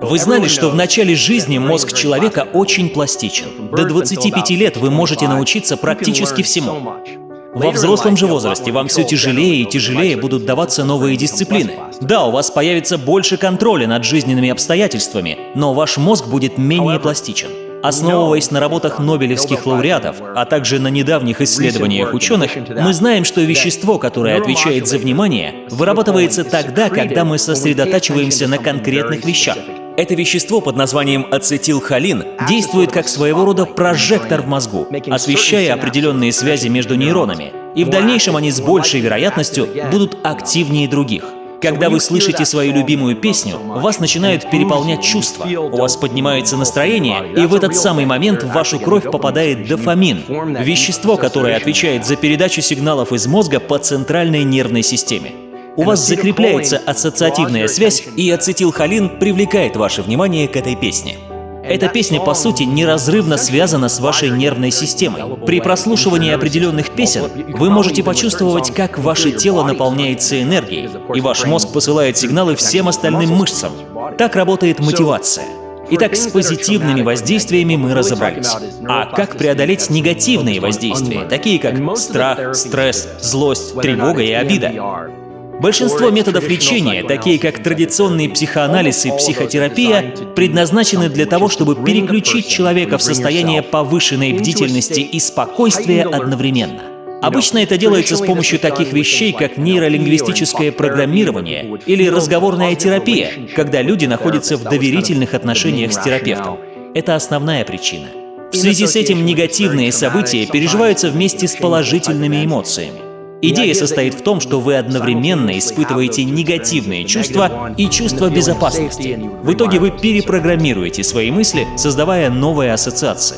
Вы знали, что в начале жизни мозг человека очень пластичен. До 25 лет вы можете научиться практически всему. Во взрослом же возрасте вам все тяжелее и тяжелее будут даваться новые дисциплины. Да, у вас появится больше контроля над жизненными обстоятельствами, но ваш мозг будет менее пластичен. Основываясь на работах нобелевских лауреатов, а также на недавних исследованиях ученых, мы знаем, что вещество, которое отвечает за внимание, вырабатывается тогда, когда мы сосредотачиваемся на конкретных вещах. Это вещество под названием ацетилхолин действует как своего рода прожектор в мозгу, освещая определенные связи между нейронами, и в дальнейшем они с большей вероятностью будут активнее других. Когда вы слышите свою любимую песню, вас начинают переполнять чувства, у вас поднимается настроение, и в этот самый момент в вашу кровь попадает дофамин, вещество, которое отвечает за передачу сигналов из мозга по центральной нервной системе. У вас закрепляется ассоциативная связь, и ацетилхолин привлекает ваше внимание к этой песне. Эта песня, по сути, неразрывно связана с вашей нервной системой. При прослушивании определенных песен вы можете почувствовать, как ваше тело наполняется энергией, и ваш мозг посылает сигналы всем остальным мышцам. Так работает мотивация. Итак, с позитивными воздействиями мы разобрались. А как преодолеть негативные воздействия, такие как страх, стресс, злость, тревога и обида? Большинство методов лечения, такие как традиционный психоанализ и психотерапия, предназначены для того, чтобы переключить человека в состояние повышенной бдительности и спокойствия одновременно. Обычно это делается с помощью таких вещей, как нейролингвистическое программирование или разговорная терапия, когда люди находятся в доверительных отношениях с терапевтом. Это основная причина. В связи с этим негативные события переживаются вместе с положительными эмоциями. Идея состоит в том, что вы одновременно испытываете негативные чувства и чувство безопасности. В итоге вы перепрограммируете свои мысли, создавая новые ассоциации.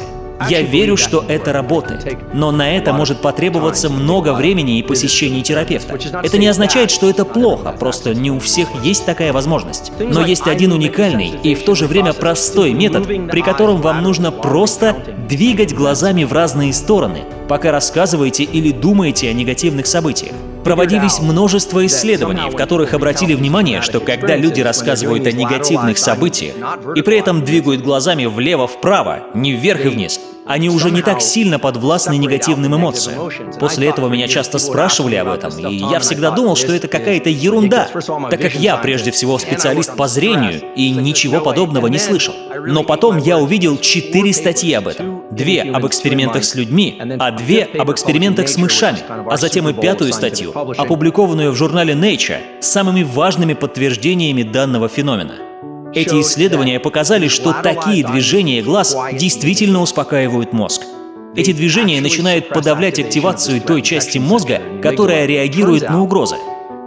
Я верю, что это работает, но на это может потребоваться много времени и посещений терапевта. Это не означает, что это плохо, просто не у всех есть такая возможность. Но есть один уникальный и в то же время простой метод, при котором вам нужно просто двигать глазами в разные стороны, пока рассказываете или думаете о негативных событиях. Проводились множество исследований, в которых обратили внимание, что когда люди рассказывают о негативных событиях и при этом двигают глазами влево-вправо, не вверх и вниз, они уже не так сильно подвластны негативным эмоциям. После этого меня часто спрашивали об этом, и я всегда думал, что это какая-то ерунда, так как я прежде всего специалист по зрению и ничего подобного не слышал. Но потом я увидел четыре статьи об этом. Две об экспериментах с людьми, а две об экспериментах с мышами, а затем и пятую статью, опубликованную в журнале Nature, с самыми важными подтверждениями данного феномена. Эти исследования показали, что такие движения глаз действительно успокаивают мозг. Эти движения начинают подавлять активацию той части мозга, которая реагирует на угрозы.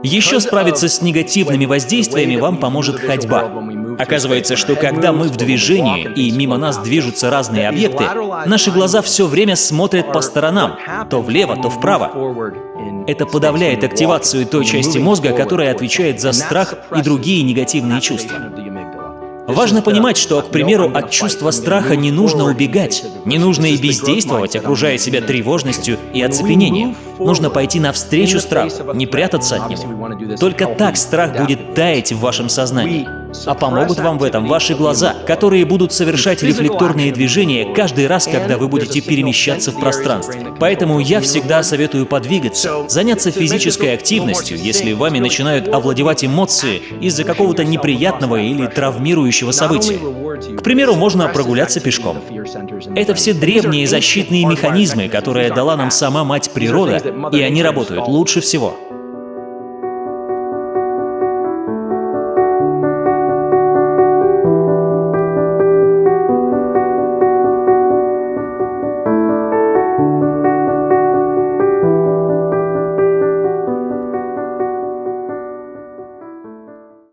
Еще справиться с негативными воздействиями вам поможет ходьба. Оказывается, что когда мы в движении и мимо нас движутся разные объекты, наши глаза все время смотрят по сторонам, то влево, то вправо. Это подавляет активацию той части мозга, которая отвечает за страх и другие негативные чувства. Важно понимать, что, к примеру, от чувства страха не нужно убегать, не нужно и бездействовать, окружая себя тревожностью и оцепенением. Нужно пойти навстречу страху, не прятаться от него. Только так страх будет таять в вашем сознании. А помогут вам в этом ваши глаза, которые будут совершать рефлекторные движения каждый раз, когда вы будете перемещаться в пространстве. Поэтому я всегда советую подвигаться, заняться физической активностью, если вами начинают овладевать эмоции из-за какого-то неприятного или травмирующего события. К примеру, можно прогуляться пешком. Это все древние защитные механизмы, которые дала нам сама мать природа, и они работают лучше всего.